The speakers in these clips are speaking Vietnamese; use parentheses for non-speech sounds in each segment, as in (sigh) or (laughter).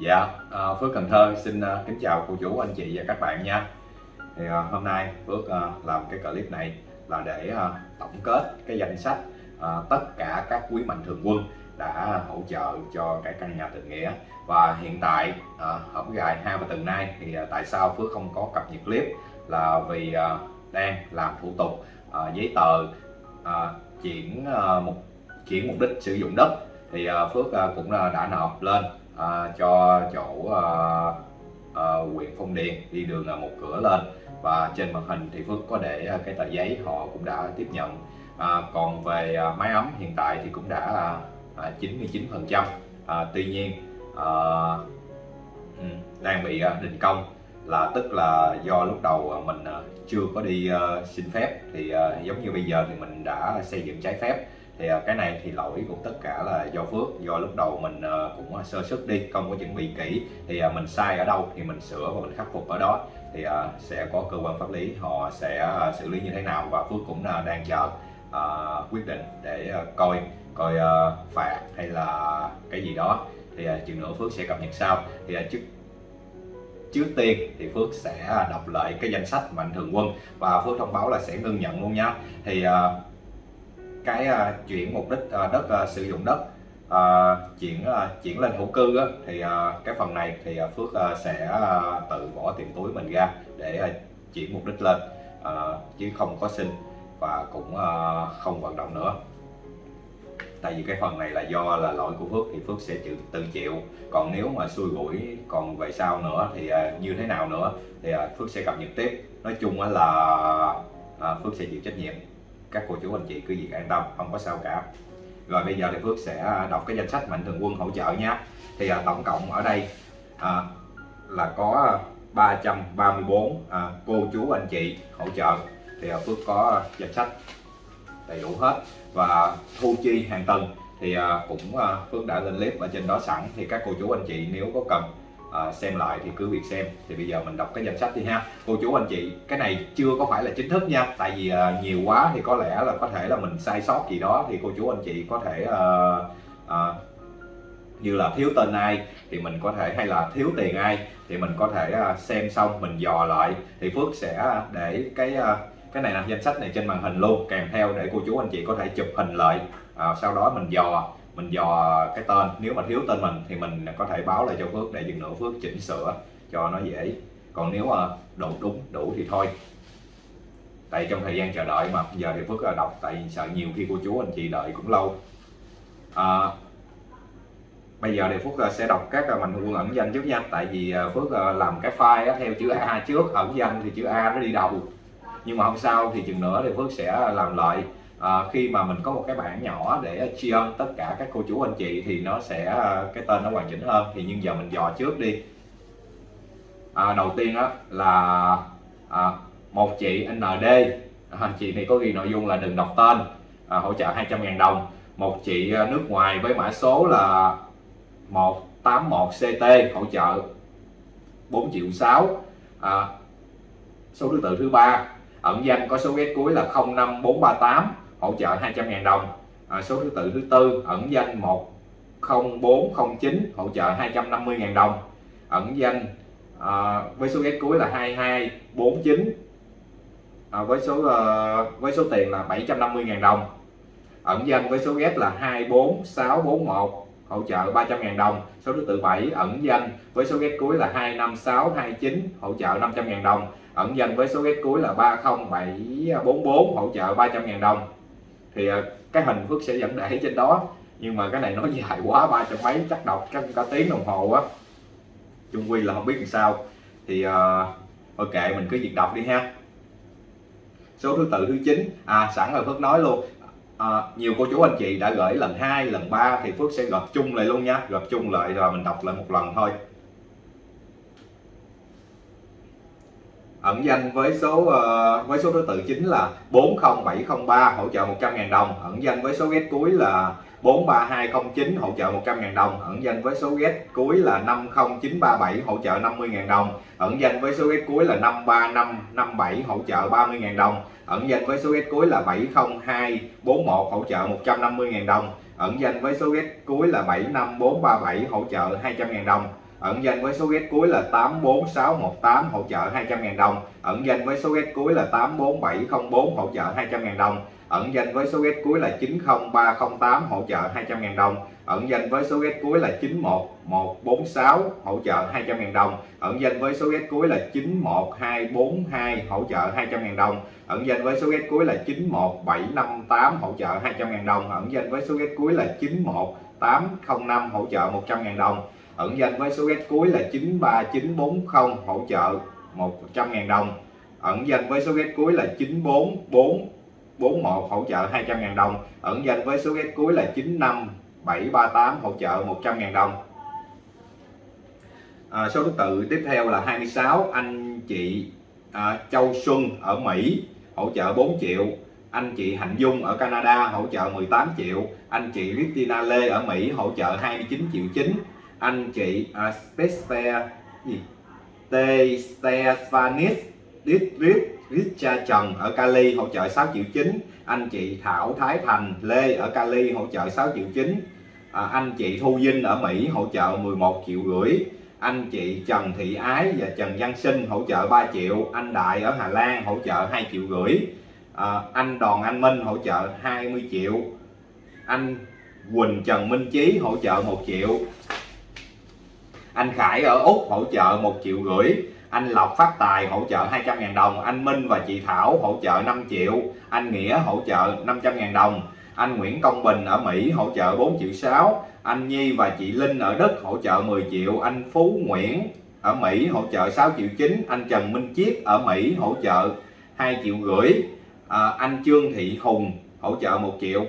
Dạ, à, Phước Cần Thơ xin à, kính chào cô chú, anh chị và các bạn nha. Thì à, hôm nay Phước à, làm cái clip này là để à, tổng kết cái danh sách à, tất cả các quý mạnh thường quân đã hỗ trợ cho cái căn nhà tình nghĩa. Và hiện tại à, hổng gài hai và tuần nay thì à, tại sao Phước không có cập nhật clip là vì à, đang làm thủ tục à, giấy tờ à, chuyển à, một chuyển mục đích sử dụng đất. Thì à, Phước à, cũng à, đã nộp lên à, cho chỗ à, à, huyện Phong Điền đi đường là một cửa lên. Và trên màn hình thì Phước có để cái tờ giấy họ cũng đã tiếp nhận. À, còn về à, máy ấm hiện tại thì cũng đã à, 99 phần trăm. À, tuy nhiên à, đang bị à, đình công là tức là do lúc đầu mình chưa có đi xin phép thì giống như bây giờ thì mình đã xây dựng trái phép thì à, cái này thì lỗi của tất cả là do Phước, do lúc đầu mình à, cũng à, sơ xuất đi, không có chuẩn bị kỹ. Thì mình sai ở đâu thì mình sửa và mình khắc phục ở đó. Thì sẽ có cơ quan pháp lý, họ sẽ xử lý như thế nào và Phước cũng đang chờ quyết định để coi coi phạt hay là cái gì đó. Thì chừng nữa Phước sẽ cập nhật sau. Thì trước trước tiên thì Phước sẽ đọc lại cái danh sách mạnh thường quân và Phước thông báo là sẽ ngưng nhận luôn nhá thì cái uh, chuyển mục đích uh, đất uh, sử dụng đất uh, chuyển uh, chuyển lên thổ cư á, thì uh, cái phần này thì uh, Phước uh, sẽ uh, tự bỏ tiền túi mình ra để uh, chuyển mục đích lên uh, chứ không có xin và cũng uh, không vận động nữa. Tại vì cái phần này là do là lỗi của Phước thì Phước sẽ chịu tự chịu. Còn nếu mà xui rủi còn về sau nữa thì uh, như thế nào nữa thì uh, Phước sẽ cập nhật tiếp. Nói chung là uh, Phước sẽ chịu trách nhiệm các cô chú anh chị cứ việc an tâm không có sao cả. Rồi bây giờ thì Phước sẽ à, đọc cái danh sách mạnh thường quân hỗ trợ nha. Thì à, tổng cộng ở đây à, là có 334 à, cô chú anh chị hỗ trợ. Thì à, Phước có danh sách đầy đủ hết. Và thu chi hàng tuần thì à, cũng à, Phước đã lên clip ở trên đó sẵn. Thì các cô chú anh chị nếu có cần à, xem lại thì cứ việc xem. Thì bây giờ mình đọc cái danh sách đi ha. Cô chú anh chị cái này chưa có phải là chính thức nha. Tại vì à, nhiều quá thì có lẽ là có thể là mình sai sót gì đó. Thì cô chú anh chị có thể à, à, như là thiếu tên ai thì mình có thể hay là thiếu tiền ai thì mình có thể xem xong mình dò lại. Thì Phước sẽ để cái cái này là danh sách này trên màn hình luôn. Kèm theo để cô chú anh chị có thể chụp hình lại à, sau đó mình dò mình dò cái tên. Nếu mà thiếu tên mình thì mình có thể báo lại cho Phước để dừng nữa Phước chỉnh sửa cho nó dễ. Còn nếu ờ, mà đủ đúng đủ thì thôi. Tại trong thời gian chờ đợi mà. Giờ thì Phước ờ, đọc tại sợ nhiều khi cô chú anh chị đợi cũng lâu. À, bây giờ thì Phước sẽ đọc các mạnh quân ẩn danh trước nha. Tại vì Phước làm cái file theo chữ A trước ẩn danh thì chữ A nó đi đầu. Nhưng mà hôm sau thì chừng nữa thì Phước sẽ làm lại à, khi mà mình có một cái bảng nhỏ để tri ân tất cả các cô chú anh chị thì nó sẽ cái tên nó hoàn chỉnh hơn. Thì nhưng giờ mình dò trước đi. À, đầu tiên á là à, một chị ND anh chị này có ghi nội dung là đừng đọc tên à, hỗ trợ 200.000 đồng. Một chị nước ngoài với mã số là 181 CT hỗ trợ 4 triệu 6 à, số thứ tự thứ ba. Ẩn danh có số ghét cuối là 05438 hỗ trợ 200.000 đồng. À, số thứ tự thứ tư ẩn danh 10409 hỗ trợ 250.000 đồng. Ẩn danh à, với số ghét cuối là 2249 à, với số à, với số tiền là 750.000 đồng. Ẩn danh với số ghét là 24641 hỗ trợ 300.000 đồng. Số thứ tự 7 ẩn danh với số ghét cuối là 25629 hỗ trợ 500.000 đồng. Ẩn danh với số ghét cuối là 30744 hỗ trợ 300.000 đồng thì ờ, cái hình Phước sẽ dẫn để trên đó. Nhưng mà cái này nó dài quá ba trăm mấy chắc đọc chắc cả tiếng đồng hồ á. Chung quy là không biết làm sao. Thì uh, ok mình cứ việc đọc đi ha. Số thứ tự thứ 9 à sẵn rồi Phước nói luôn. À, nhiều cô chú anh chị đã gửi lần 2 lần 3 thì Phước sẽ gộp chung lại luôn nha. Gộp chung lại rồi mình đọc lại một lần thôi. Ẩn danh với số uh, với số thứ tự chính là 40703 hỗ trợ 100.000 đồng. Ẩn danh với số ghét cuối là 43209 hỗ trợ 100.000 đồng. Ẩn danh với số ghét cuối là 50937 hỗ trợ 50.000 đồng. Ẩn danh với số ghét cuối là 53557 hỗ trợ 30.000 đồng. Ẩn danh với số ghét cuối là 70241 hỗ trợ 150.000 đồng. Ẩn danh với số ghét cuối là 75437 hỗ trợ 200.000 đồng ẩn danh với số ghét cuối là 84618 hỗ trợ 200.000 đồng. Ẩn danh với số ghét cuối là 84704 hỗ trợ 200.000 đồng. Ẩn danh với số ghét cuối là 90308 hỗ trợ 200.000 đồng. Ẩn danh với số ghét cuối là 91146 hỗ trợ 200.000 đồng. Ẩn danh với số ghét cuối là 91242 hỗ trợ 200.000 đồng. Ẩn danh với số ghét cuối là 91758 hỗ trợ 200.000 đồng. Ẩn danh với số ghét cuối là 91805 hỗ trợ 100.000 đồng ẩn danh với số ghét cuối là 93940 hỗ trợ 100.000 đồng. Ẩn danh với số ghét cuối là 94441 hỗ trợ 200.000 đồng. Ẩn danh với số ghét cuối là 95738 hỗ trợ 100.000 đồng. À, số thứ tự tiếp theo là 26 anh chị à, Châu Xuân ở Mỹ hỗ trợ 4 triệu. Anh chị Hạnh Dung ở Canada hỗ trợ 18 triệu. Anh chị Christina Lê ở Mỹ hỗ trợ 29 triệu 9 anh chị à, uh, Spester gì? T Stefanis Richard Trần ở Cali hỗ trợ 6 triệu 9 anh chị Thảo Thái Thành Lê ở Cali hỗ trợ 6 triệu 9 à, anh chị Thu Vinh ở Mỹ hỗ trợ 11 triệu rưỡi. Anh chị Trần Thị Ái và Trần Văn Sinh hỗ trợ 3 triệu. Anh Đại ở Hà Lan hỗ trợ 2 triệu rưỡi. À, anh Đoàn Anh Minh hỗ trợ 20 triệu. Anh Quỳnh Trần Minh Chí hỗ trợ 1 triệu anh Khải ở Úc hỗ trợ 1 triệu rưỡi. Anh Lộc Phát Tài hỗ trợ 200.000 đồng. Anh Minh và chị Thảo hỗ trợ 5 triệu. Anh Nghĩa hỗ trợ 500.000 đồng. Anh Nguyễn Công Bình ở Mỹ hỗ trợ 4 triệu 6 anh Nhi và chị Linh ở Đức hỗ trợ 10 triệu. Anh Phú Nguyễn ở Mỹ hỗ trợ 6 triệu 9 anh Trần Minh Chiết ở Mỹ hỗ trợ 2 triệu rưỡi. À, anh Trương Thị Hùng hỗ trợ 1 triệu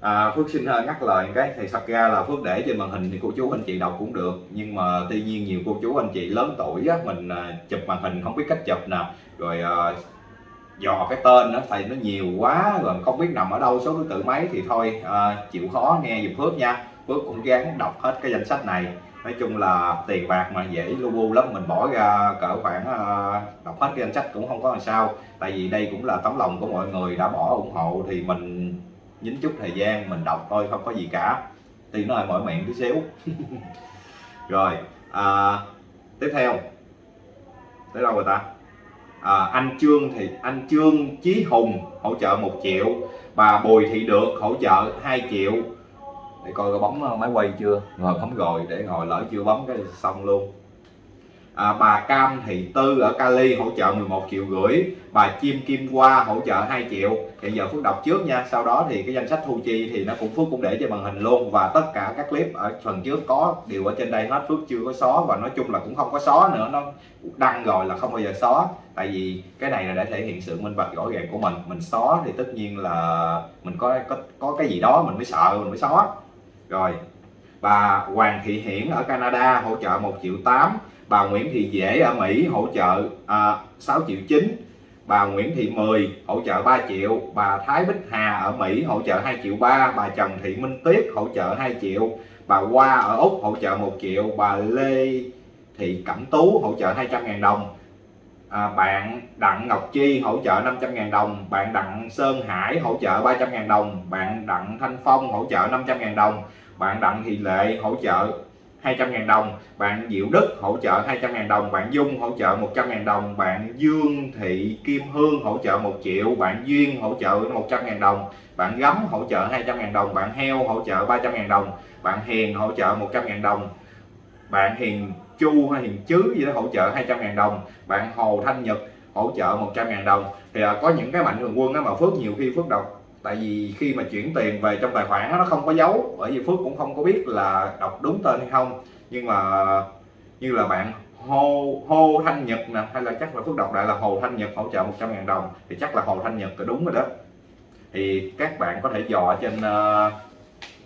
à, Phước xin à, nhắc lời cái thì thật ra là Phước để trên màn hình thì cô chú anh chị đọc cũng được. Nhưng mà tuy nhiên nhiều cô chú anh chị lớn tuổi á, mình à, chụp màn hình không biết cách chụp nè. Rồi à, dò cái tên nó thầy nó nhiều quá rồi không biết nằm ở đâu số thứ tự mấy thì thôi à, chịu khó nghe giùm Phước nha. Phước cũng gắng đọc hết cái danh sách này. Nói chung là tiền bạc mà dễ lu bu lắm mình bỏ ra cỡ khoảng uh, đọc hết cái danh sách cũng không có làm sao. Tại vì đây cũng là tấm lòng của mọi người đã bỏ ủng hộ thì mình dính chút thời gian mình đọc thôi không có gì cả. Thì nó hơi mỏi miệng tí xíu. (laughs) Rồi à, tiếp theo. Tới đâu rồi ta? À, anh Trương thì anh Trương Chí Hùng hỗ trợ một triệu. Bà Bùi Thị Được hỗ trợ 2 triệu. Để coi có bấm ờ, máy quay chưa? Rồi bấm rồi để ngồi lỡ chưa bấm cái xong luôn à, bà Cam Thị Tư ở Cali hỗ trợ 11 triệu rưỡi bà Chim Kim Hoa hỗ trợ 2 triệu. Hiện giờ Phước đọc trước nha. Sau đó thì cái danh sách thu chi thì nó cũng Phước cũng để trên màn hình luôn. Và tất cả các clip ở phần trước có đều ở trên đây hết. Phước chưa có xóa và nói chung là cũng không có xóa nữa. Nó đăng rồi là không bao giờ xóa. Tại vì cái này là để thể hiện sự minh bạch rõ ràng của mình. Mình xóa thì tất nhiên là mình có có có cái gì đó mình mới sợ mình mới xóa. Rồi bà Hoàng Thị Hiển ở Canada hỗ trợ 1 triệu 8 bà Nguyễn Thị Dễ ở Mỹ hỗ trợ à, 6 triệu 9 bà Nguyễn Thị Mười hỗ trợ 3 triệu. Bà Thái Bích Hà ở Mỹ hỗ trợ 2 triệu 3 bà Trần Thị Minh Tuyết hỗ trợ 2 triệu. Bà Hoa ở Úc hỗ trợ 1 triệu. Bà Lê Thị Cẩm Tú hỗ trợ 200.000 đồng. À, bạn Đặng Ngọc Chi hỗ trợ 500.000 đồng. Bạn Đặng Sơn Hải hỗ trợ 300.000 đồng. Bạn Đặng Thanh Phong hỗ trợ 500.000 đồng bạn Đặng Thị Lệ hỗ trợ 200.000 đồng bạn Diệu Đức hỗ trợ 200.000 đồng bạn Dung hỗ trợ 100.000 đồng bạn Dương Thị Kim Hương hỗ trợ 1 triệu bạn Duyên hỗ trợ 100.000 đồng bạn Gấm hỗ trợ 200.000 đồng bạn Heo hỗ trợ 300.000 đồng bạn Hiền hỗ trợ 100.000 đồng bạn Hiền Chu hay Hiền Chứ gì đó hỗ trợ 200.000 đồng bạn Hồ Thanh Nhật hỗ trợ 100.000 đồng thì à, có những cái mạnh thường quân đó mà Phước nhiều khi Phước đọc tại vì khi mà chuyển tiền về trong tài khoản nó không có dấu bởi vì Phước cũng không có biết là đọc đúng tên hay không. Nhưng mà như là bạn Hồ Hồ Thanh Nhật nè hay là chắc là Phước đọc lại là Hồ Thanh Nhật hỗ trợ 100 ngàn đồng thì chắc là Hồ Thanh Nhật là đúng rồi đó. Thì các bạn có thể dò trên uh,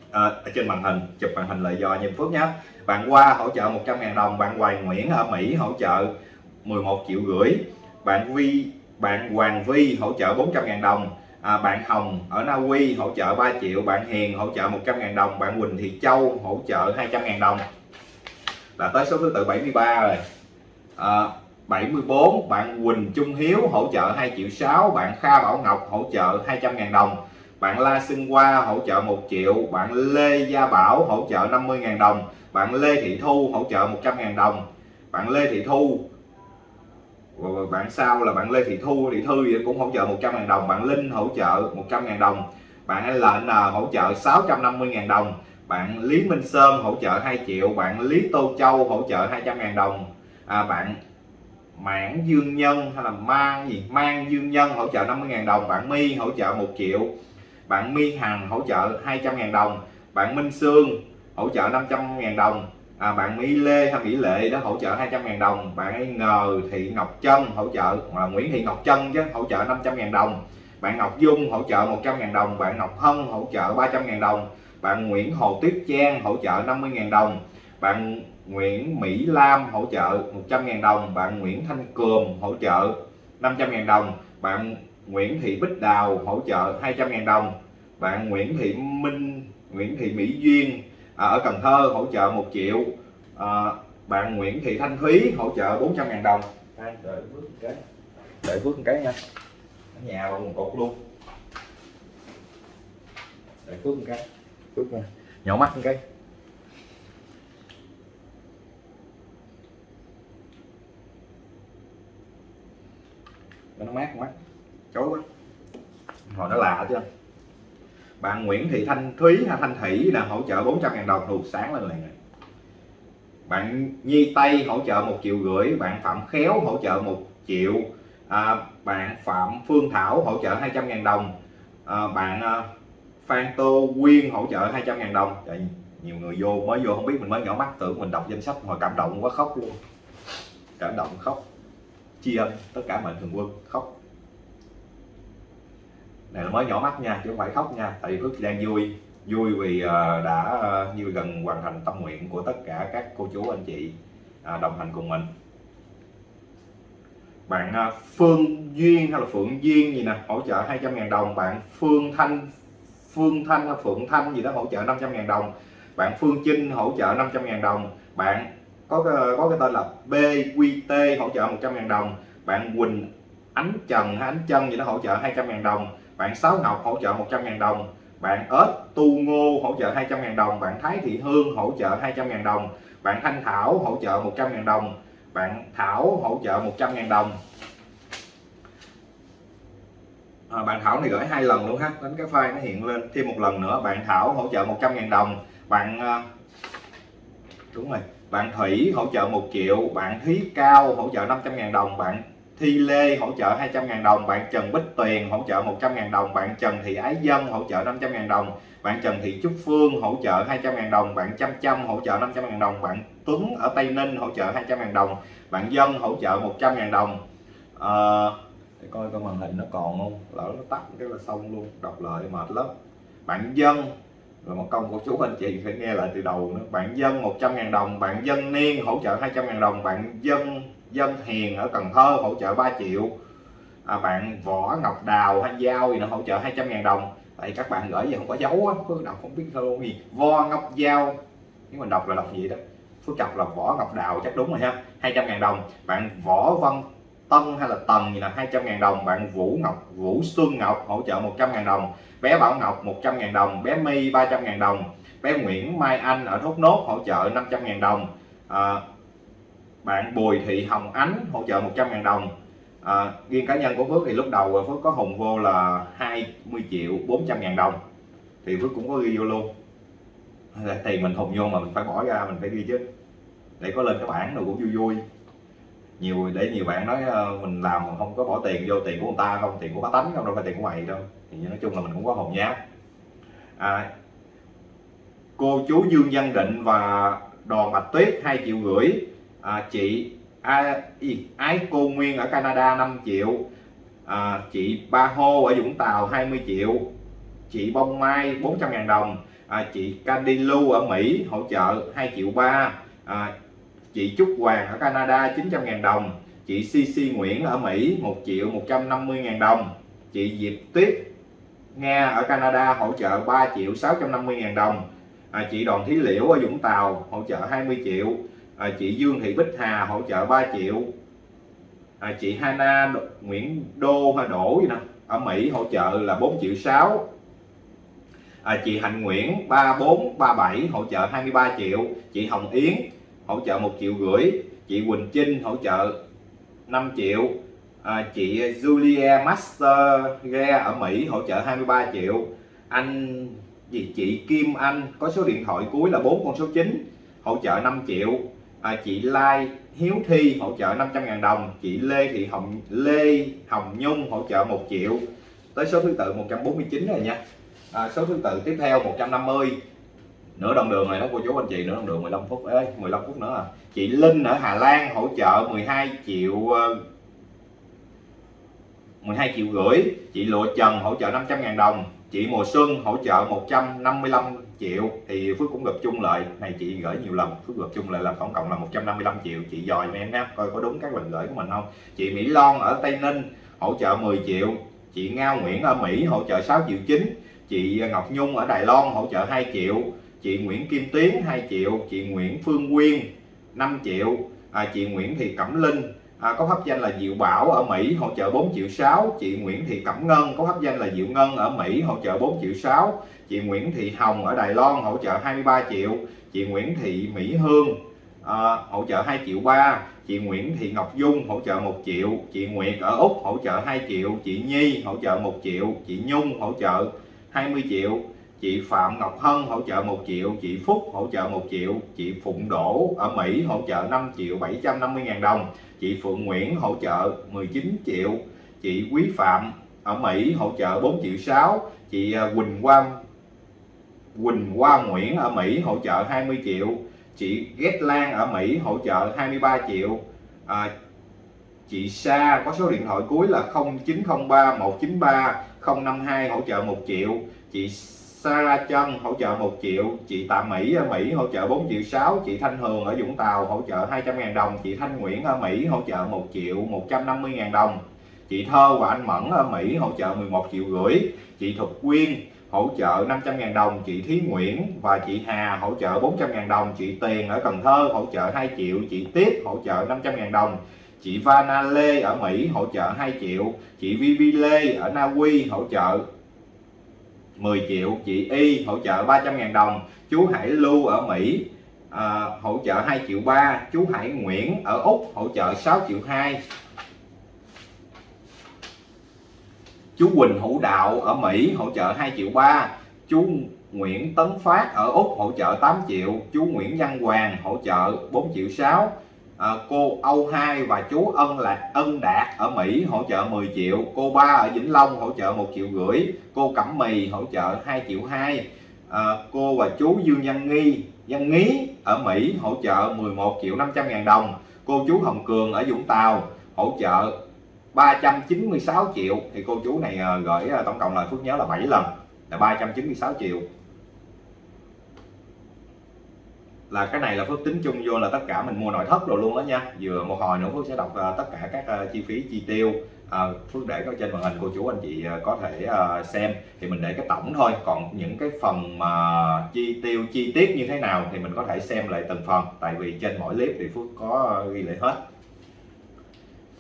uh, ở trên màn hình chụp màn hình lại dò nhìn Phước nhé bạn qua hỗ trợ 100 ngàn đồng bạn Hoài Nguyễn ở Mỹ hỗ trợ 11 triệu rưỡi bạn Vi bạn Hoàng Vi hỗ trợ 400 ngàn đồng à, bạn Hồng ở Na Uy hỗ trợ 3 triệu bạn Hiền hỗ trợ 100.000 đồng bạn Quỳnh Thị Châu hỗ trợ 200.000 đồng. Là tới số thứ tự 73 rồi. À, 74 bạn Quỳnh Trung Hiếu hỗ trợ 2 triệu 6 bạn Kha Bảo Ngọc hỗ trợ 200.000 đồng bạn La Xuân Hoa hỗ trợ 1 triệu bạn Lê Gia Bảo hỗ trợ 50.000 đồng bạn Lê Thị Thu hỗ trợ 100.000 đồng bạn Lê Thị Thu bạn sau là bạn Lê Thị Thu? Thị Thư thì cũng hỗ trợ 100.000 đồng bạn Linh hỗ trợ 100.000 đồng bạn LN hỗ trợ 650.000 đồng bạn Lý Minh Sơn hỗ trợ 2 triệu bạn Lý Tô Châu hỗ trợ 200.000 đồng. À, bạn mãn dương nhân hay là mang gì? Mang dương nhân hỗ trợ 50.000 đồng bạn My hỗ trợ 1 triệu bạn My Hằng hỗ trợ 200.000 đồng bạn Minh Sương hỗ trợ 500.000 đồng à, bạn Mỹ Lê hay Mỹ Lệ đó hỗ trợ 200.000 đồng. Bạn ấy Ngờ Thị Ngọc Trân hỗ trợ là Nguyễn Thị Ngọc Trân chứ hỗ trợ 500.000 đồng. Bạn Ngọc Dung hỗ trợ 100.000 đồng. Bạn Ngọc Hân hỗ trợ 300.000 đồng. Bạn Nguyễn Hồ Tuyết Trang hỗ trợ 50.000 đồng. Bạn Nguyễn Mỹ Lam hỗ trợ 100.000 đồng. Bạn Nguyễn Thanh Cường hỗ trợ 500.000 đồng. Bạn Nguyễn Thị Bích Đào hỗ trợ 200.000 đồng. Bạn Nguyễn Thị Minh Nguyễn Thị Mỹ Duyên à, ở Cần Thơ hỗ trợ 1 triệu à, bạn Nguyễn Thị Thanh Thúy hỗ trợ 400.000 đồng. Đây, đợi phước một cái. Đợi phước một cái nha. Ở nhà vào một cột luôn. Đợi phước một cái. Phước nha. Nhỏ mắt một cái. Nó mát quá. Chối quá. Hồi nó lạ chưa bạn Nguyễn Thị Thanh Thúy hay Thanh Thủy là hỗ trợ 400 ngàn đồng thuộc sáng lên liền này. Bạn Nhi Tây hỗ trợ một triệu rưỡi bạn Phạm Khéo hỗ trợ một triệu à, bạn Phạm Phương Thảo hỗ trợ 200 ngàn đồng à, bạn à, Phan Tô Quyên hỗ trợ 200 ngàn đồng. Trời, nhiều người vô mới vô không biết mình mới nhỏ mắt tưởng mình đọc danh sách hồi cảm động quá khóc luôn. Cảm động khóc tri ân tất cả mệnh thường quân khóc này là mới nhỏ mắt nha chứ không phải khóc nha. Tại vì Phước đang vui. Vui vì ờ, đã ờ, như gần hoàn thành tâm nguyện của tất cả các cô chú anh chị à, đồng hành cùng mình. Bạn ờ, Phương Duyên hay là Phượng Duyên gì nè hỗ trợ 200.000 đồng. Bạn Phương Thanh Phương Thanh hay Phượng Thanh gì đó hỗ trợ 500.000 đồng. Bạn Phương Trinh hỗ trợ 500.000 đồng. Bạn có cái, có cái tên là BQT hỗ trợ 100.000 đồng. Bạn Quỳnh Ánh Trần hay Ánh Trân gì đó hỗ trợ 200.000 đồng bạn Sáu Ngọc hỗ trợ 100.000 đồng. Bạn ớt tu ngô hỗ trợ 200.000 đồng. Bạn Thái Thị Hương hỗ trợ 200.000 đồng. Bạn Thanh Thảo hỗ trợ 100.000 đồng. Bạn Thảo hỗ trợ 100.000 đồng. À, bạn Thảo này gửi hai lần luôn ha. Đánh cái file nó hiện lên thêm một lần nữa. Bạn Thảo hỗ trợ 100.000 đồng. Bạn à, đúng rồi. Bạn Thủy hỗ trợ 1 triệu. Bạn Thúy Cao hỗ trợ 500.000 đồng. Bạn Thi Lê hỗ trợ 200.000 đồng bạn Trần Bích Tuyền hỗ trợ 100.000 đồng bạn Trần Thị Ái Dân hỗ trợ 500.000 đồng bạn Trần Thị Trúc Phương hỗ trợ 200.000 đồng bạn Chăm Chăm hỗ trợ 500.000 đồng bạn Tuấn ở Tây Ninh hỗ trợ 200.000 đồng bạn Dân hỗ trợ 100.000 đồng. À, để coi coi màn hình nó còn không? Lỡ nó tắt cái là xong luôn đọc lại mệt lắm. Bạn Dân là một công của chú anh chị phải nghe lại từ đầu nữa. Bạn Dân 100.000 đồng bạn Dân Niên hỗ trợ 200.000 đồng bạn Dân Dân Hiền ở Cần Thơ hỗ trợ 3 triệu. À, bạn Võ Ngọc Đào hay Giao gì nó hỗ trợ 200 ngàn đồng. Tại các bạn gửi gì không có dấu á Phước đọc không biết thơ gì. Vo Ngọc Giao. Nếu mà đọc là đọc gì đó? Phước đọc là Võ Ngọc Đào chắc đúng rồi ha. 200 ngàn đồng. Bạn Võ Văn Tân hay là Tần gì là 200 ngàn đồng. Bạn Vũ Ngọc Vũ Xuân Ngọc hỗ trợ 100 ngàn đồng. Bé Bảo Ngọc 100 ngàn đồng. Bé My 300 ngàn đồng. Bé Nguyễn Mai Anh ở Thốt Nốt hỗ trợ 500 ngàn đồng. À, bạn Bùi Thị Hồng Ánh hỗ trợ 100.000 đồng. À, riêng cá nhân của Phước thì lúc đầu Phước có hùng vô là 20 triệu 400.000 đồng. Thì Phước cũng có ghi vô luôn. Tiền mình hùng vô mà mình phải bỏ ra mình phải ghi chứ. Để có lên cái bảng rồi cũng vui vui. Nhiều để nhiều bạn nói ờ, mình làm mà không có bỏ tiền vô tiền của người ta không tiền của bá tánh không đâu phải tiền của mày đâu. Thì nói chung là mình cũng có hồn nhá. À, cô chú Dương Văn Định và Đoàn Bạch Tuyết hai triệu rưỡi à, chị à, Ái Cô Nguyên ở Canada 5 triệu. À, chị Ba Hô ở Vũng Tàu 20 triệu. Chị Bông Mai 400 ngàn đồng. À, chị Candy Lu ở Mỹ hỗ trợ 2 triệu 3 à, chị Trúc Hoàng ở Canada 900 ngàn đồng. Chị CC Nguyễn ở Mỹ 1 triệu 150 ngàn đồng. Chị Diệp Tuyết Nga ở Canada hỗ trợ 3 triệu 650 ngàn đồng. À, chị Đoàn Thí Liễu ở Vũng Tàu hỗ trợ 20 triệu à, chị Dương Thị Bích Hà hỗ trợ 3 triệu. À, chị Hana Nguyễn Đô hay Đỗ gì nè ở Mỹ hỗ trợ là 4 triệu 6 à, chị Hạnh Nguyễn 3437 hỗ trợ 23 triệu. Chị Hồng Yến hỗ trợ 1 triệu rưỡi. Chị Quỳnh Trinh hỗ trợ 5 triệu. À, chị Julia Master Ghe ở Mỹ hỗ trợ 23 triệu. Anh gì chị Kim Anh có số điện thoại cuối là 4 con số 9 hỗ trợ 5 triệu à, chị Lai Hiếu Thi hỗ trợ 500.000 đồng. Chị Lê Thị Hồng Lê Hồng Nhung hỗ trợ 1 triệu. Tới số thứ tự 149 rồi nha. À, số thứ tự tiếp theo 150 nửa đồng đường này đó cô chú anh chị nửa đồng đường 15 phút. Ấy 15 phút nữa à. Chị Linh ở Hà Lan hỗ trợ 12 triệu ờ, 12 triệu rưỡi. Chị Lụa Trần hỗ trợ 500.000 đồng chị Mùa Xuân hỗ trợ 155 triệu thì Phước cũng gặp chung lại. Này chị gửi nhiều lần Phước gặp chung lại là tổng cộng là 155 triệu. Chị dòi em nhé coi có đúng các lần gửi của mình không? Chị Mỹ lon ở Tây Ninh hỗ trợ 10 triệu. Chị Ngao Nguyễn ở Mỹ hỗ trợ 6 triệu chín. Chị Ngọc Nhung ở Đài Loan hỗ trợ 2 triệu. Chị Nguyễn Kim Tiến 2 triệu. Chị Nguyễn Phương Quyên 5 triệu. À, chị Nguyễn Thị Cẩm Linh à, có pháp danh là Diệu Bảo ở Mỹ hỗ trợ 4 triệu 6 chị Nguyễn Thị Cẩm Ngân có pháp danh là Diệu Ngân ở Mỹ hỗ trợ 4 triệu 6 chị Nguyễn Thị Hồng ở Đài Loan hỗ trợ 23 triệu. Chị Nguyễn Thị Mỹ Hương à, hỗ trợ 2 triệu 3 chị Nguyễn Thị Ngọc Dung hỗ trợ 1 triệu. Chị Nguyệt ở Úc hỗ trợ 2 triệu. Chị Nhi hỗ trợ 1 triệu. Chị Nhung hỗ trợ 20 triệu chị Phạm Ngọc Hân hỗ trợ 1 triệu chị Phúc hỗ trợ 1 triệu chị Phụng Đỗ ở Mỹ hỗ trợ 5 triệu 750 ngàn đồng chị Phượng Nguyễn hỗ trợ 19 triệu chị Quý Phạm ở Mỹ hỗ trợ 4 triệu 6 chị à, Quỳnh Quang Quỳnh Hoa Nguyễn ở Mỹ hỗ trợ 20 triệu chị Ghét Lan ở Mỹ hỗ trợ 23 triệu à, chị Sa có số điện thoại cuối là 0903 193 052 hỗ trợ 1 triệu chị Sarah Trân hỗ trợ 1 triệu chị Tạ Mỹ ở Mỹ hỗ trợ 4 triệu 6 chị Thanh Hường ở Vũng Tàu hỗ trợ 200 ngàn đồng chị Thanh Nguyễn ở Mỹ hỗ trợ 1 triệu 150 ngàn đồng chị Thơ và anh Mẫn ở Mỹ hỗ trợ 11 triệu rưỡi chị Thục Quyên hỗ trợ 500 ngàn đồng chị Thí Nguyễn và chị Hà hỗ trợ 400 ngàn đồng chị Tiền ở Cần Thơ hỗ trợ 2 triệu chị Tiếp hỗ trợ 500 ngàn đồng chị Vana Lê ở Mỹ hỗ trợ 2 triệu chị Vivi Lê ở Na Uy hỗ trợ 10 triệu chị Y hỗ trợ 300.000 đồng. Chú Hải Lưu ở Mỹ à, hỗ trợ 2 triệu 3 chú Hải Nguyễn ở Úc hỗ trợ 6 triệu 2 chú Quỳnh Hữu Đạo ở Mỹ hỗ trợ 2 triệu 3 chú Nguyễn Tấn Phát ở Úc hỗ trợ 8 triệu. Chú Nguyễn Văn Hoàng hỗ trợ 4 triệu 6 à, cô Âu Hai và chú Ân là Ân Đạt ở Mỹ hỗ trợ 10 triệu. Cô ba ở Vĩnh Long hỗ trợ 1 triệu rưỡi. Cô Cẩm Mì hỗ trợ 2 triệu 2 à, ờ, cô và chú Dương Văn Nghi Văn Ngí ở Mỹ hỗ trợ 11 triệu 500 ngàn đồng. Cô chú Hồng Cường ở Vũng Tàu hỗ trợ 396 triệu. Thì cô chú này ờ, gửi tổng cộng là Phước nhớ là 7 lần là 396 triệu. Là cái này là Phước tính chung vô là tất cả mình mua nội thất rồi luôn đó nha. Vừa một hồi nữa Phước sẽ đọc à, tất cả các à, chi phí chi tiêu. À, Phước để có trên màn hình cô chú anh chị à, có thể à, xem. Thì mình để cái tổng thôi. Còn những cái phần mà chi tiêu chi tiết như thế nào thì mình có thể xem lại từng phần. Tại vì trên mỗi clip thì Phước có ghi lại hết.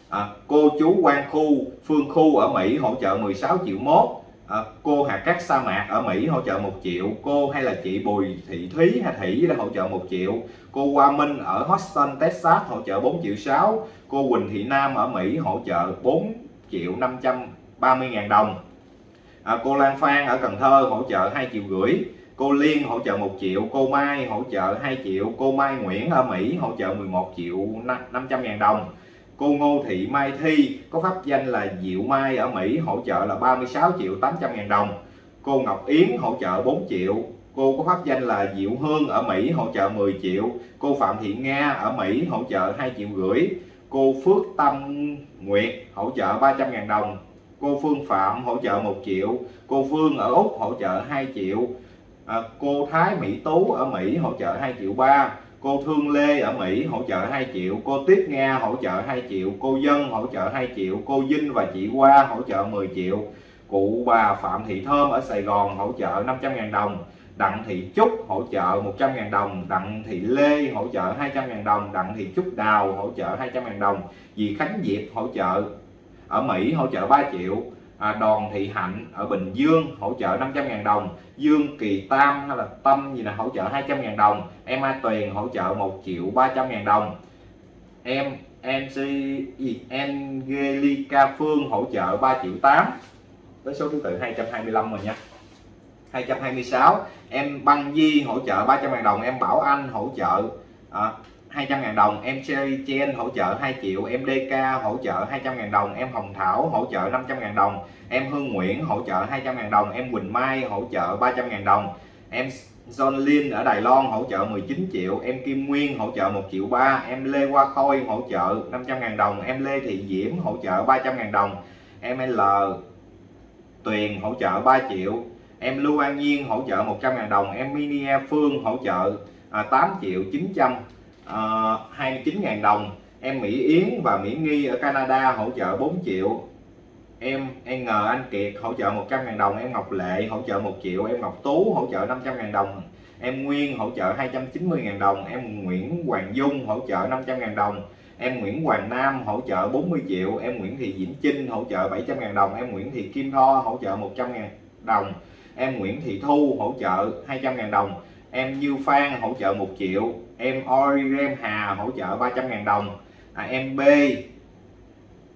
À, cô chú quan khu phương khu ở Mỹ hỗ trợ 16 triệu mốt. Ờ, cô Hà cát sa mạc ở Mỹ hỗ trợ 1 triệu. Cô hay là chị Bùi Thị Thúy hay Thủy đã hỗ trợ 1 triệu. Cô Hoa Minh ở Houston Texas hỗ trợ 4 triệu 6 cô Quỳnh Thị Nam ở Mỹ hỗ trợ 4 triệu 530 ngàn đồng. À, cô Lan Phan ở Cần Thơ hỗ trợ 2 triệu rưỡi. Cô Liên hỗ trợ 1 triệu. Cô Mai hỗ trợ 2 triệu. Cô Mai Nguyễn ở Mỹ hỗ trợ 11 triệu 500 ngàn đồng. Cô Ngô Thị Mai Thi có pháp danh là Diệu Mai ở Mỹ hỗ trợ là 36 triệu 800 ngàn đồng. Cô Ngọc Yến hỗ trợ 4 triệu. Cô có pháp danh là Diệu Hương ở Mỹ hỗ trợ 10 triệu. Cô Phạm Thị Nga ở Mỹ hỗ trợ 2 triệu rưỡi. Cô Phước Tâm Nguyệt hỗ trợ 300 ngàn đồng. Cô Phương Phạm hỗ trợ 1 triệu. Cô Phương ở Úc hỗ trợ 2 triệu. À, cô Thái Mỹ Tú ở Mỹ hỗ trợ 2 triệu 3 cô Thương Lê ở Mỹ hỗ trợ 2 triệu cô Tuyết Nga hỗ trợ 2 triệu cô Dân hỗ trợ 2 triệu cô Vinh và chị Hoa hỗ trợ 10 triệu cụ bà Phạm Thị Thơm ở Sài Gòn hỗ trợ 500.000 đồng Đặng Thị Trúc hỗ trợ 100.000 đồng Đặng Thị Lê hỗ trợ 200.000 đồng Đặng Thị Trúc Đào hỗ trợ 200.000 đồng Dì Khánh Diệp hỗ trợ ở Mỹ hỗ trợ 3 triệu à, Đoàn Thị Hạnh ở Bình Dương hỗ trợ 500.000 đồng Dương Kỳ Tam hay là Tâm gì là hỗ trợ 200.000 đồng em A Tuyền hỗ trợ 1 triệu 300.000 đồng. Em MC Angelica Phương hỗ trợ 3 triệu 8 với số thứ tự 225 rồi nha. 226 em Băng Di hỗ trợ 300.000 đồng em Bảo Anh hỗ trợ à, 200 ngàn đồng em Chen hỗ trợ 2 triệu em DK hỗ trợ 200 ngàn đồng em Hồng Thảo hỗ trợ 500 ngàn đồng em Hương Nguyễn hỗ trợ 200 ngàn đồng em Quỳnh Mai hỗ trợ 300 ngàn đồng em John Lin ở Đài Loan hỗ trợ 19 triệu em Kim Nguyên hỗ trợ 1 triệu 3 em Lê Hoa Khôi hỗ trợ 500 ngàn đồng em Lê Thị Diễm hỗ trợ 300 ngàn đồng em L Tuyền hỗ trợ 3 triệu em Lưu An Nhiên hỗ trợ 100 ngàn đồng em Mini Phương hỗ trợ à, 8 triệu 900 uh, 29.000 đồng em Mỹ Yến và Mỹ Nghi ở Canada hỗ trợ 4 triệu em N Anh Kiệt hỗ trợ 100.000 đồng em Ngọc Lệ hỗ trợ 1 triệu em Ngọc Tú hỗ trợ 500.000 đồng em Nguyên hỗ trợ 290.000 đồng em Nguyễn Hoàng Dung hỗ trợ 500.000 đồng em Nguyễn Hoàng Nam hỗ trợ 40 triệu em Nguyễn Thị Diễm Trinh hỗ trợ 700.000 đồng em Nguyễn Thị Kim Tho hỗ trợ 100.000 đồng em Nguyễn Thị Thu hỗ trợ 200.000 đồng em Như Phan hỗ trợ 1 triệu em Origem Hà hỗ trợ 300.000 đồng à, em B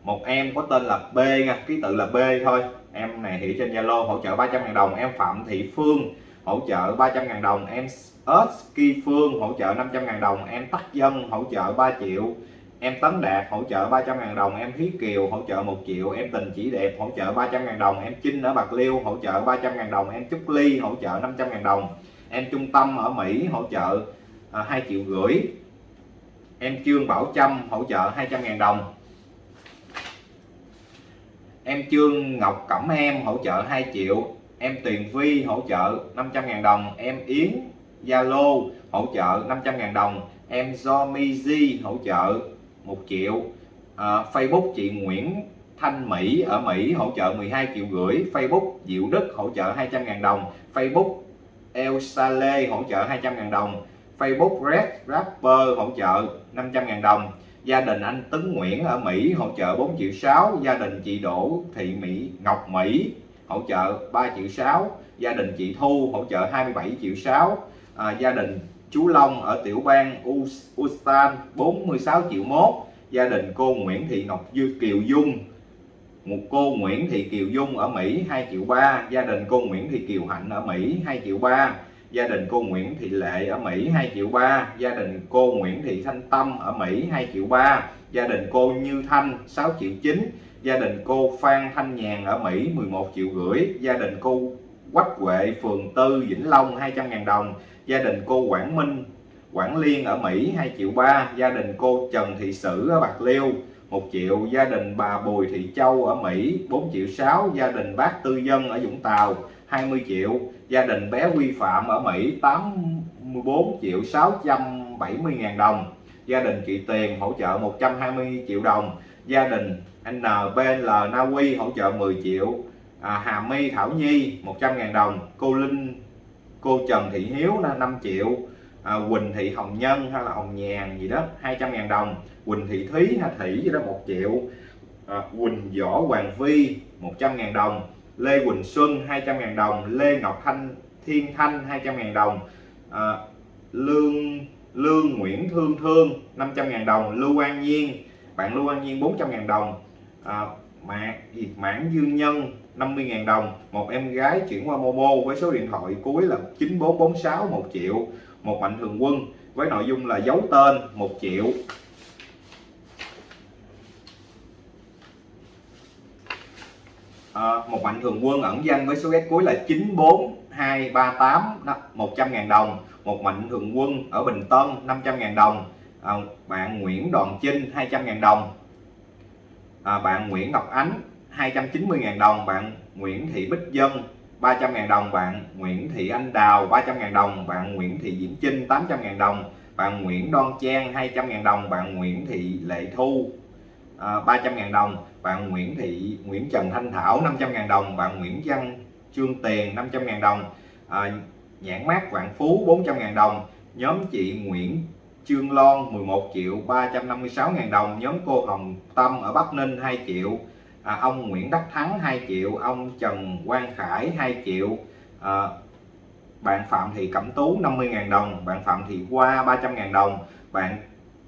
một em có tên là B nha ký tự là B thôi em này hiện trên Zalo hỗ trợ 300.000 đồng em Phạm Thị Phương hỗ trợ 300.000 đồng em Ski Phương hỗ trợ 500.000 đồng em Tắc Dân hỗ trợ 3 triệu em Tấn Đạt hỗ trợ 300.000 đồng em Thúy Kiều hỗ trợ 1 triệu em Tình Chỉ Đẹp hỗ trợ 300.000 đồng em Trinh ở Bạc Liêu hỗ trợ 300.000 đồng em Trúc Ly hỗ trợ 500.000 đồng em Trung Tâm ở Mỹ hỗ trợ Ờ, 2 triệu rưỡi. Em Trương Bảo Trâm hỗ trợ 200.000 đồng. Em Trương Ngọc Cẩm Em hỗ trợ 2 triệu. Em Tuyền Vi hỗ trợ 500.000 đồng. Em Yến Zalo hỗ trợ 500.000 đồng. Em Zomizi hỗ trợ 1 triệu. À, Facebook chị Nguyễn Thanh Mỹ ở Mỹ hỗ trợ 12 triệu rưỡi. Facebook Diệu Đức hỗ trợ 200.000 đồng. Facebook El Sale hỗ trợ 200.000 đồng. Facebook Red Rapper hỗ trợ 500.000 đồng. Gia đình anh Tấn Nguyễn ở Mỹ hỗ trợ 4 triệu 6 gia đình chị Đỗ Thị Mỹ Ngọc Mỹ hỗ trợ 3 triệu 6 gia đình chị Thu hỗ trợ 27 triệu 6 à, gia đình chú Long ở tiểu bang Ustan 46 triệu 1 gia đình cô Nguyễn Thị Ngọc Dư Kiều Dung một cô Nguyễn Thị Kiều Dung ở Mỹ 2 triệu 3 gia đình cô Nguyễn Thị Kiều Hạnh ở Mỹ 2 triệu 3 gia đình cô Nguyễn Thị Lệ ở Mỹ 2 triệu 3 gia đình cô Nguyễn Thị Thanh Tâm ở Mỹ 2 triệu 3 gia đình cô Như Thanh 6 triệu 9 gia đình cô Phan Thanh Nhàn ở Mỹ 11 triệu rưỡi. Gia đình cô Quách Huệ, phường Tư, Vĩnh Long 200.000 đồng. Gia đình cô Quảng Minh, Quảng Liên ở Mỹ 2 triệu 3 gia đình cô Trần Thị Sử ở Bạc Liêu 1 triệu. Gia đình bà Bùi Thị Châu ở Mỹ 4 triệu 6 gia đình bác Tư Dân ở Vũng Tàu 20 triệu gia đình bé Vi Phạm ở Mỹ 84 triệu 670 ngàn đồng. Gia đình chị Tiền hỗ trợ 120 triệu đồng. Gia đình NBL Na Uy hỗ trợ 10 triệu à, Hà My Thảo Nhi 100 ngàn đồng. Cô Linh cô Trần Thị Hiếu 5 triệu à, Quỳnh Thị Hồng Nhân hay là Hồng Nhàn gì đó 200 ngàn đồng. Quỳnh Thị Thúy hay Thủy gì đó 1 triệu à, Quỳnh Võ Hoàng Vi 100 ngàn đồng. Lê Quỳnh Xuân 200.000 đồng. Lê Ngọc Thanh Thiên Thanh 200.000 đồng. À, Lương Lương Nguyễn Thương Thương 500.000 đồng. Lưu An Nhiên bạn Lưu An Nhiên 400.000 đồng. À, Mã, Mãn Dương Nhân 50.000 đồng. Một em gái chuyển qua Momo với số điện thoại cuối là 9446 1 triệu một mạnh thường quân với nội dung là giấu tên 1 triệu. À, một mạnh thường quân ẩn danh với số ghét cuối là 94238 100 ngàn đồng. Một mạnh thường quân ở Bình Tân 500 ngàn đồng. À, bạn Nguyễn Đoàn Chinh 200 ngàn đồng. À, bạn Nguyễn Ngọc Ánh 290.000 đồng. Bạn Nguyễn Thị Bích Dân 300.000 đồng. Bạn Nguyễn Thị Anh Đào 300.000 đồng. Bạn Nguyễn Thị Diễm Trinh 800.000 đồng. Bạn Nguyễn Đoan Trang 200.000 đồng. Bạn Nguyễn Thị Lệ Thu à, 300.000 đồng. Bạn Nguyễn Thị Nguyễn Trần Thanh Thảo 500.000 đồng. Bạn Nguyễn Văn Trương Tiền 500.000 đồng. À, nhãn mát Vạn Phú 400.000 đồng. Nhóm chị Nguyễn Trương Lon 11 triệu 356 ngàn đồng. Nhóm cô Hồng Tâm ở Bắc Ninh 2 triệu. À, ông Nguyễn Đắc Thắng 2 triệu. Ông Trần Quang Khải 2 triệu. À, bạn Phạm Thị Cẩm Tú 50.000 đồng. Bạn Phạm Thị Hoa 300.000 đồng. Bạn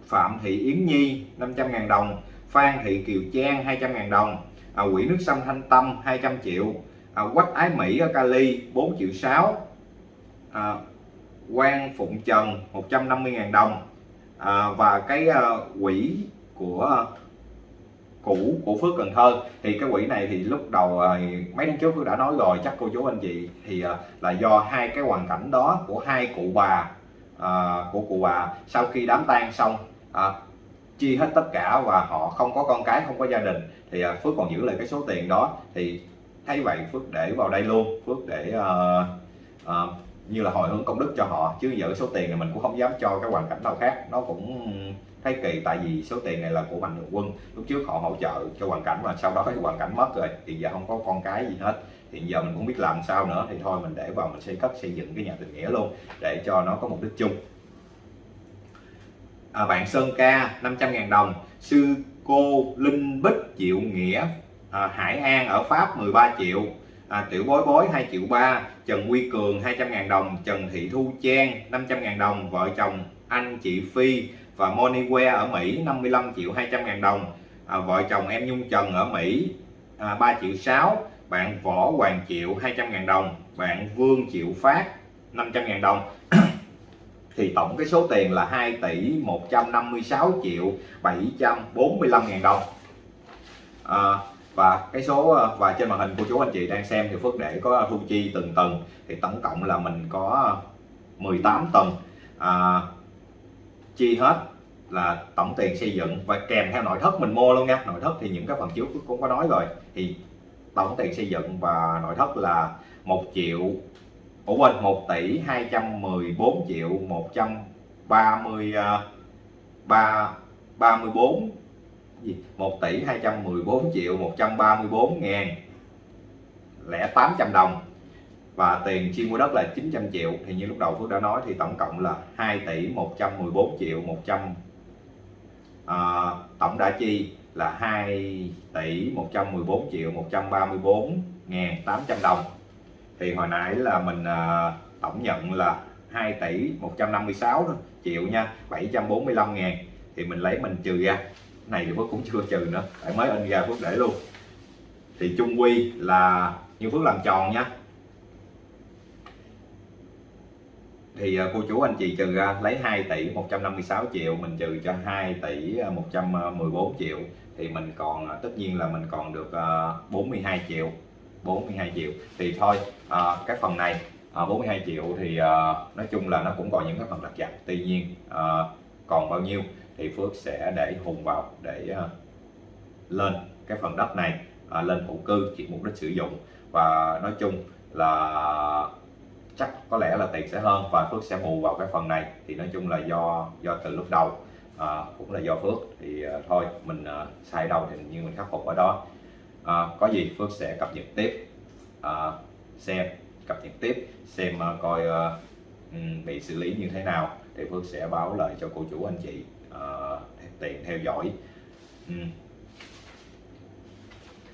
Phạm Thị Yến Nhi 500.000 đồng. Phan Thị Kiều Trang 200.000 đồng. À, quỹ nước sông Thanh Tâm 200 triệu. À, Quách Ái Mỹ ở Cali 4 triệu 6 à, Quang Phụng Trần 150.000 đồng. À, và cái à, quỹ của cũ của Phước Cần Thơ. Thì cái quỹ này thì lúc đầu à, mấy tháng trước Phước đã nói rồi chắc cô chú anh chị thì à, là do hai cái hoàn cảnh đó của hai cụ bà à, của cụ bà sau khi đám tang xong à, chi hết tất cả và họ không có con cái không có gia đình thì à, Phước còn giữ lại cái số tiền đó. Thì thấy vậy Phước để vào đây luôn. Phước để uh, uh, như là hồi hướng công đức cho họ chứ giờ số tiền này mình cũng không dám cho cái hoàn cảnh nào khác. Nó cũng thấy kỳ tại vì số tiền này là của mạnh thường quân. Lúc trước họ hỗ trợ cho hoàn cảnh mà sau đó cái hoàn cảnh mất rồi thì giờ không có con cái gì hết. Hiện giờ mình cũng biết làm sao nữa thì thôi mình để vào mình xây cất xây dựng cái nhà tình nghĩa luôn để cho nó có mục đích chung à, bạn Sơn Ca 500.000 đồng. Sư cô Linh Bích Triệu Nghĩa à, Hải An ở Pháp 13 triệu. À, Tiểu Bối Bối 2 triệu 3 Trần Quy Cường 200.000 đồng. Trần Thị Thu Trang 500.000 đồng. Vợ chồng anh chị Phi và Moniware ở Mỹ 55 triệu 200 ngàn đồng. À, vợ chồng em Nhung Trần ở Mỹ à, 3 triệu 6 bạn Võ Hoàng Triệu 200 ngàn đồng. Bạn Vương Triệu Phát 500 ngàn đồng. (clears throat) thì tổng cái số tiền là 2 tỷ 156 triệu 745 ngàn đồng. À, và cái số à, và trên màn hình của chú anh chị đang xem thì Phước để có thu chi từng tầng. Thì tổng cộng là mình có 18 tầng. À, chi hết là tổng tiền xây dựng. Và kèm theo nội thất mình mua luôn nha. Nội thất thì những cái phần trước cũng có nói rồi. Thì tổng tiền xây dựng và nội thất là 1 triệu Ủa quên 1 tỷ 214 triệu 130 3 34 gì? 1 tỷ 214 triệu 134 ngàn lẻ 800 đồng. Và tiền chi mua đất là 900 triệu. Thì như lúc đầu Phước đã nói thì tổng cộng là 2 tỷ 114 triệu 100 à, tổng đã chi là 2 tỷ 114 triệu 134 ngàn 800 đồng thì hồi nãy là mình à, tổng nhận là 2 tỷ 156 triệu nha 745 ngàn. Thì mình lấy mình trừ ra. Này thì Phước cũng chưa trừ nữa phải mới in ra Phước để luôn. Thì chung quy là như Phước làm tròn nha. Thì à, cô chú anh chị trừ ra lấy 2 tỷ 156 triệu mình trừ cho 2 tỷ à, 114 à, triệu. Thì mình còn à, tất nhiên là mình còn được 42 triệu 42 triệu. Thì thôi À, cái phần này à, 42 triệu thì à, nói chung là nó cũng còn những cái phần lặt vặt. Tuy nhiên còn bao nhiêu thì Phước sẽ để hùng vào để lên cái phần đất này lên thổ cư chỉ mục đích sử dụng. Và nói chung là chắc có lẽ là tiền sẽ hơn và phước sẽ bù vào cái phần này. Thì nói chung là do do từ lúc đầu à, cũng là do phước. Thì à, thôi mình à, sai đâu thì như mình khắc phục ở đó. À, có gì phước sẽ cập nhật tiếp. À, xem cập nhật tiếp xem uh, coi uh, bị xử lý như thế nào thì phước sẽ báo lại cho cô chủ anh chị uh, tiện theo dõi. Uhm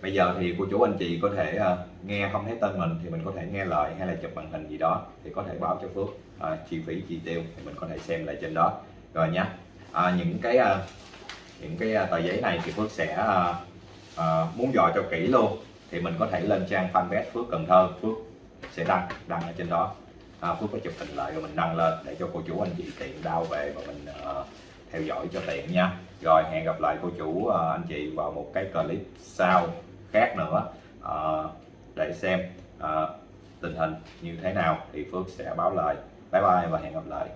bây giờ thì cô chú anh chị có thể uh, nghe không thấy tên mình thì mình có thể nghe lời hay là chụp màn hình gì đó thì có thể báo cho Phước. Uh, chi phí chi tiêu thì mình có thể xem lại trên đó. Rồi nhé à, những cái uh, những cái tờ giấy này thì Phước sẽ uh, uh, muốn dò cho kỹ luôn thì mình có thể lên trang fanpage Phước Cần Thơ. Phước sẽ đăng đăng ở trên đó. À, Phước có chụp hình lại rồi mình đăng lên để cho cô chú anh chị tiện đau về và mình uh, theo dõi cho tiện nha. Rồi hẹn gặp lại cô chú uh, anh chị vào một cái clip sau khác nữa uh, để xem uh, tình hình như thế nào thì Phước sẽ báo lại. Bye bye và hẹn gặp lại.